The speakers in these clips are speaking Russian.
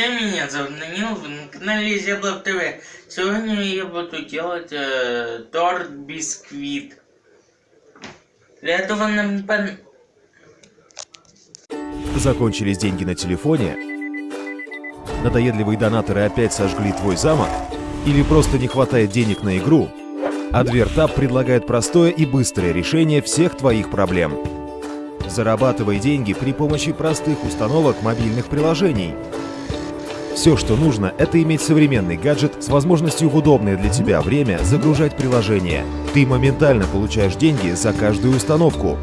Всем, меня зовут Данил, вы на канале Зеблов ТВ. Сегодня я буду делать э, торт бисквит. Для этого нам пон... Закончились деньги на телефоне? Надоедливые донаторы опять сожгли твой замок? Или просто не хватает денег на игру? Адвертап предлагает простое и быстрое решение всех твоих проблем. Зарабатывай деньги при помощи простых установок мобильных приложений. Все, что нужно, это иметь современный гаджет с возможностью в удобное для тебя время загружать приложение. Ты моментально получаешь деньги за каждую установку.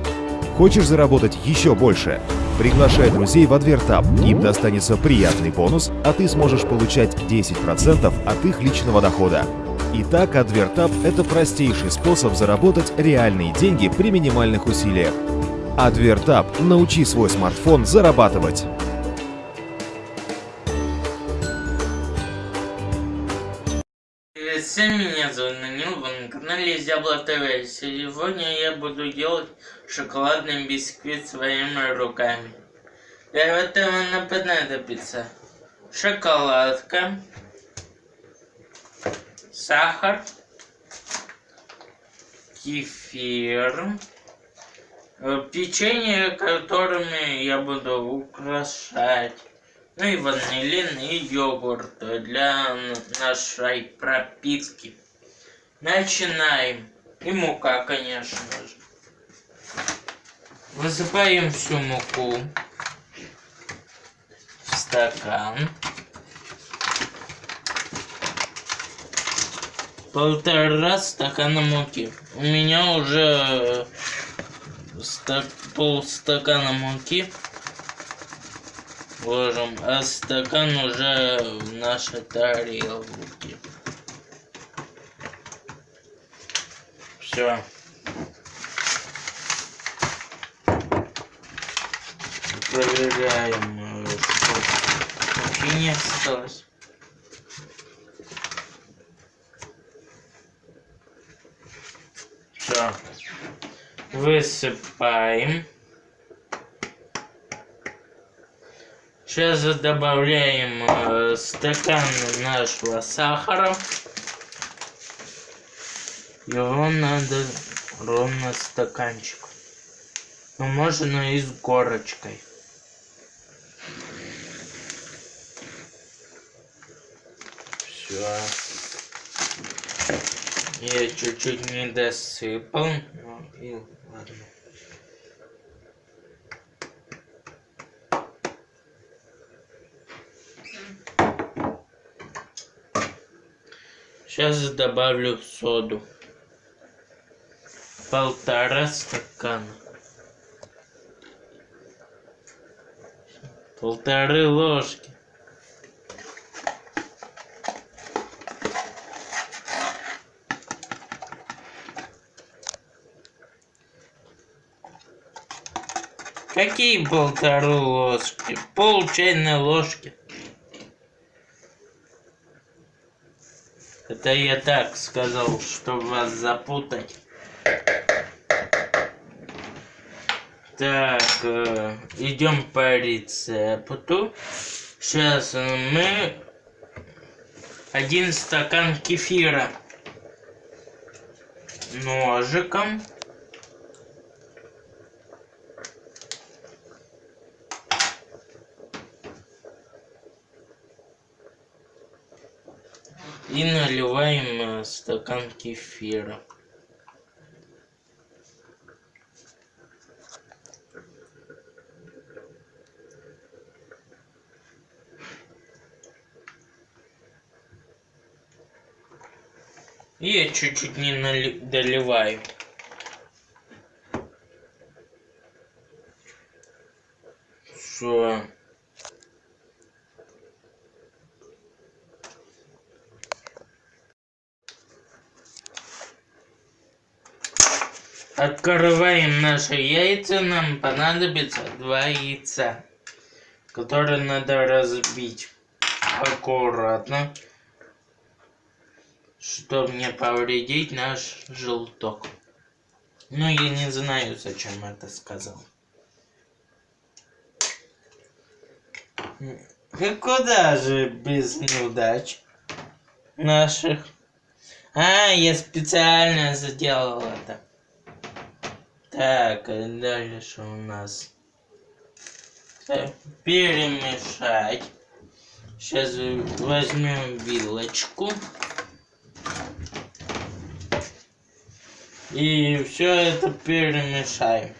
Хочешь заработать еще больше? Приглашай друзей в Адвертап. Им достанется приятный бонус, а ты сможешь получать 10% от их личного дохода. Итак, Адвертап – это простейший способ заработать реальные деньги при минимальных усилиях. Адвертап. Научи свой смартфон зарабатывать. Канале Зябло ТВ. Сегодня я буду делать шоколадный бисквит своими руками. Для этого нам понадобится шоколадка, сахар, кефир, э, печенье, которыми я буду украшать, ну и ванилин и йогурт для нашей пропитки. Начинаем. И мука, конечно же. Высыпаем всю муку в стакан. Полтора стакана муки. У меня уже ста полстакана муки ложим, а стакан уже в нашей тарелке. Все. Проверяем, э, что муки не осталось. Все. Высыпаем. Сейчас добавляем э, стакан нашего сахара. Его надо ровно стаканчик. Но можно и с горочкой. Все. Я чуть-чуть не досыпал. Ну и ладно. Сейчас добавлю соду. Полтора стакана. Полторы ложки. Какие полторы ложки? Пол чайной ложки. Это я так сказал, чтобы вас запутать. Так, э, идем по рецепту. Сейчас мы один стакан кефира ножиком. И наливаем стакан кефира. Я чуть-чуть не доливаю. Все. Открываем наши яйца. Нам понадобится два яйца, которые надо разбить аккуратно, чтобы не повредить наш желток. Но я не знаю, зачем это сказал. И куда же без неудач наших? А, я специально сделал это. Так, дальше у нас перемешать. Сейчас возьмем вилочку. И все это перемешаем.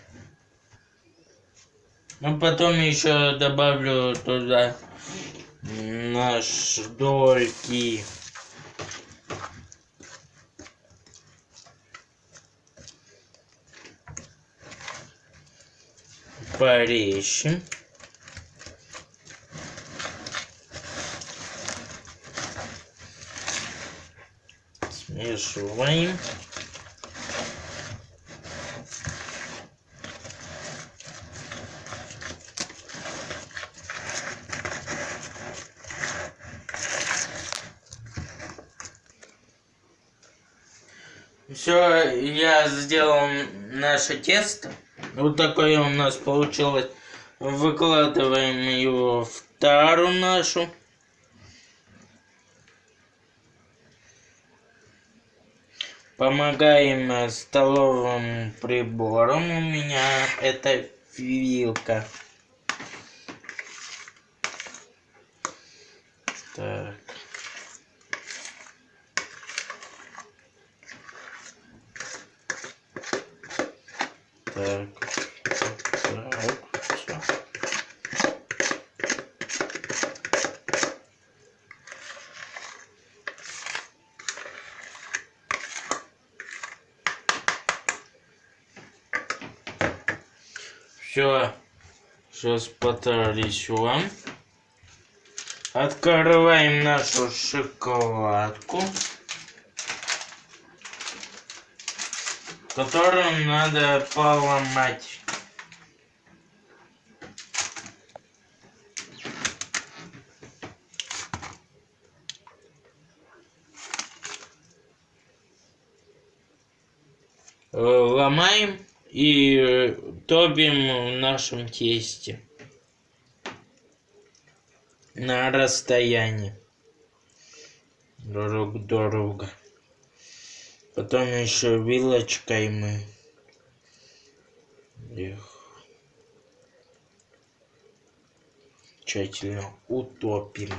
Ну, потом еще добавлю туда наш дольки. Порежем. Смешиваем. Все, я сделал наше тесто. Вот такое у нас получилось. Выкладываем его в тару нашу. Помогаем э, столовым прибором. У меня это вилка. Так. Так. Все. Все. Сейчас потрясем. Открываем нашу шоколадку. Которую надо поломать. Ломаем и э, топим в нашем тесте на расстоянии друг друга. Потом еще вилочкой мы их тщательно утопим.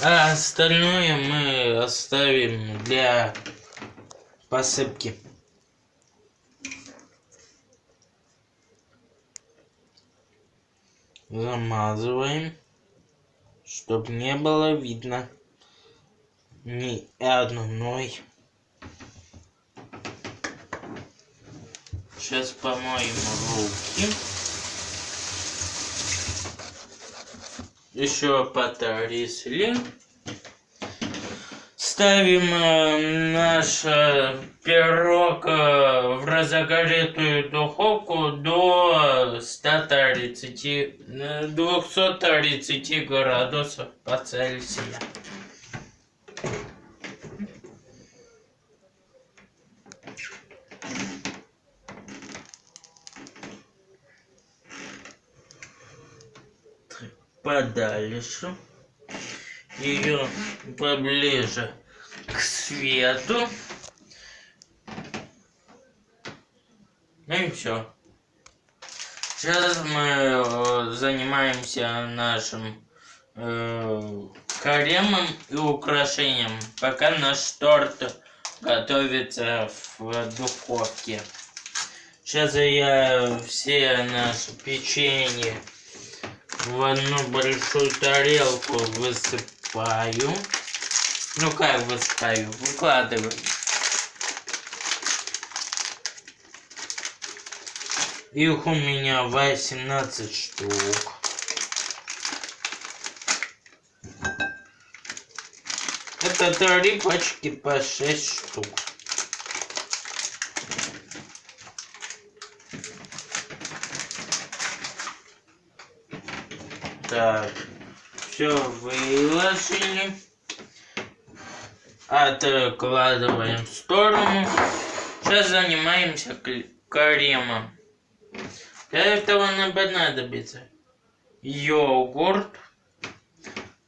А остальное мы оставим для посыпки. Замазываем, чтобы не было видно ни одной. Сейчас помоем руки. Еще потрясли. Ставим э, наш э, пирог э, в разогретую духовку до 130, э, 230 градусов по Цельсию. Подальше, ее поближе к свету. Ну и все. Сейчас мы э, занимаемся нашим э, кремом и украшением, пока наш торт готовится в духовке. Сейчас я все наши печенье в одну большую тарелку высыпаю. Ну как высыпаю? Выкладываю. Их у меня 18 штук. Это три пачки по 6 штук. Так, все выложили. Откладываем в сторону. Сейчас занимаемся кремом. Для этого нам понадобится йогурт.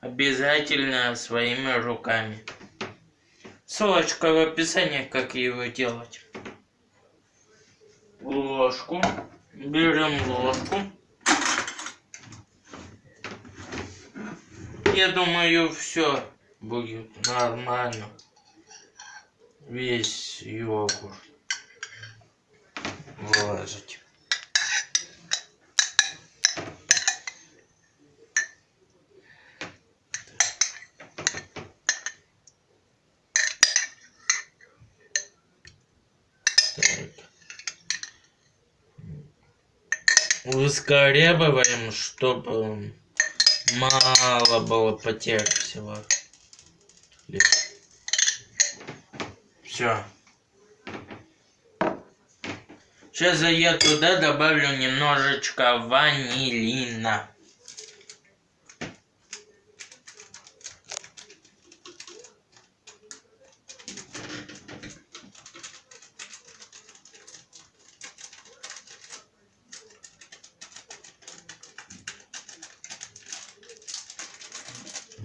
Обязательно своими руками. Ссылочка в описании, как его делать. Ложку. Берем ложку. Я думаю, все будет нормально. Весь йогурт выложить. Выскорябываем, чтобы мало было потерь всего. Все. Сейчас я туда добавлю немножечко ванилина.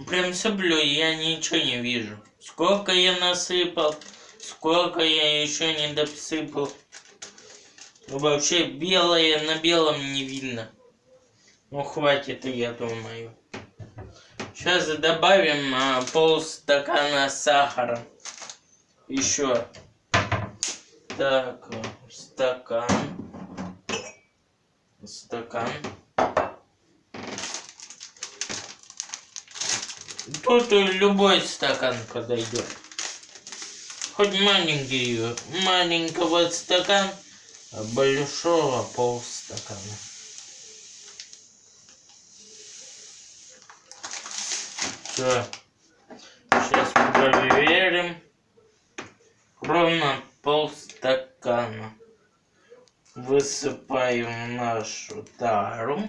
Прям соблю, я ничего не вижу. Сколько я насыпал, сколько я еще не досыпал. Вообще белое на белом не видно. Ну хватит, я думаю. Сейчас добавим а, полстакана сахара. Еще. Так, стакан. Стакан. Тут любой стакан подойдет. Хоть маленький, маленького стакан, а большого полстакана. Все. Сейчас проверим. Ровно полстакана. Высыпаем нашу тару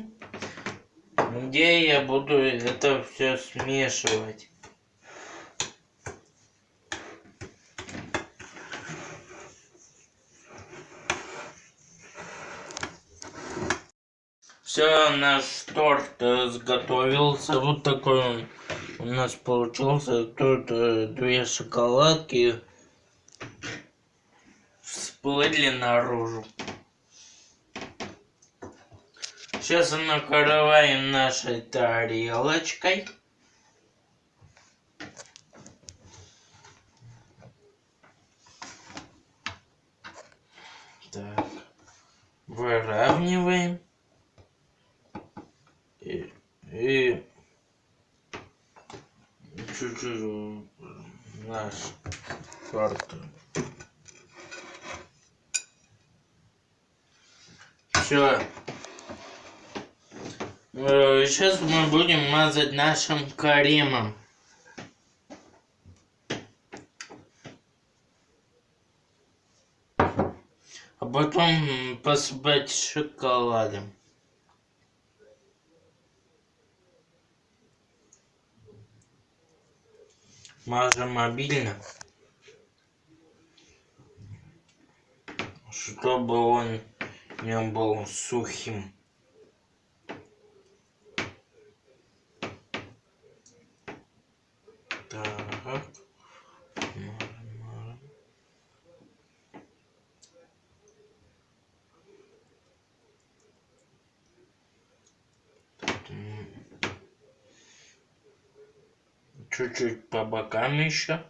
где я буду это все смешивать. Все, наш торт изготовился. Вот такой он у нас получился. Тут э, две шоколадки всплыли наружу. Сейчас накрываем нашей тарелочкой. Так, выравниваем. И, и чуть-чуть наш торт. Все. Сейчас мы будем мазать нашим кремом. А потом посыпать шоколадом. Мажем обильно. Чтобы он не был сухим. Чуть-чуть по бокам еще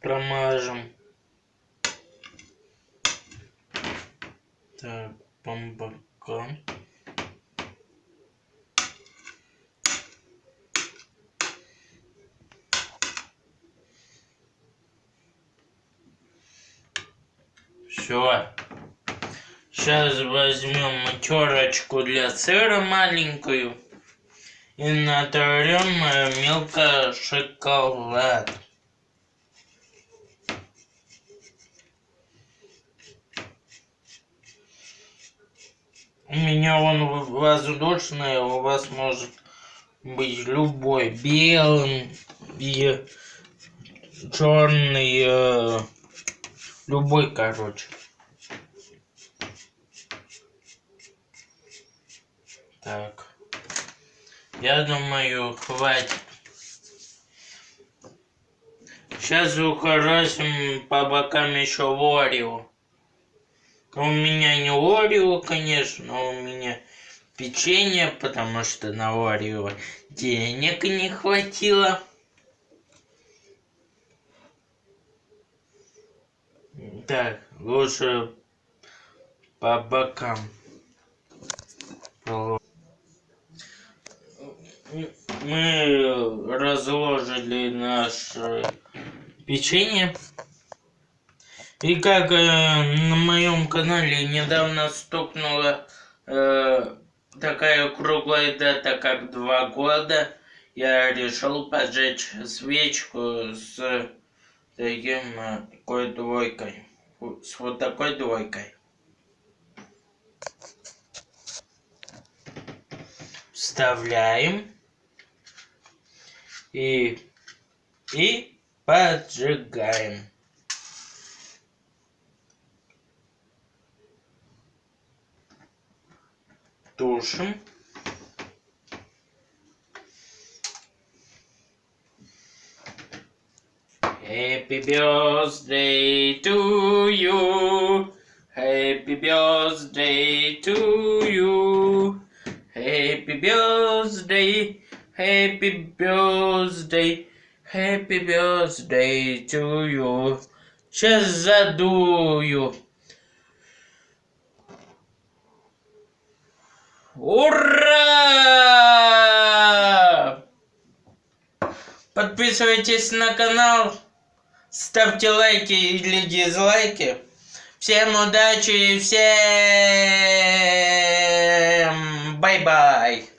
промажем. Так, по бокам. Все. Сейчас возьмем терочку для сыра маленькую и натрем э, мелко шоколад. У меня он воздушный, у вас может быть любой. Белым и черный. э, любой, короче. Так. Я думаю, хватит. Сейчас ухоросим по бокам еще Орео. У меня не Орео, конечно, но у меня печенье, потому что на Орео денег не хватило. Так, лучше по бокам. Мы разложили наше печенье. И как э, на моем канале недавно стукнула э, такая круглая дата, как два года, я решил поджечь свечку с таким э, такой двойкой. С вот такой двойкой. Вставляем. И, и поджигаем. Тушим. Happy birthday to you. Happy birthday to you. Happy birthday. Happy birthday. Happy birthday to you. Сейчас задую. Ура! Подписывайтесь на канал, ставьте лайки или дизлайки. Всем удачи и всем бай-бай!